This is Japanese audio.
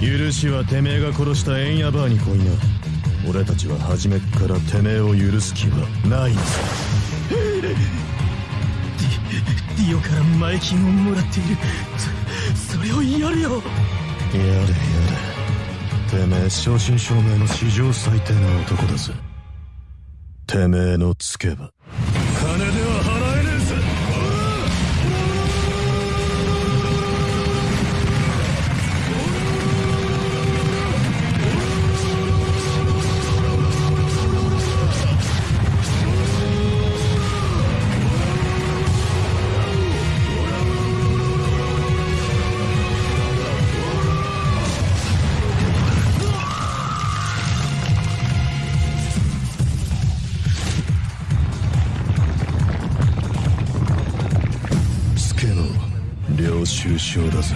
許しはてめえが殺したエンヤバーに来いな。俺たちは初めっからてめえを許す気はない。のさディオから前金をもらっている。そそれをやるよ。やれやれ。てめえ正真正銘の史上最低な男だぜ。てめえのつけば領収書だぜ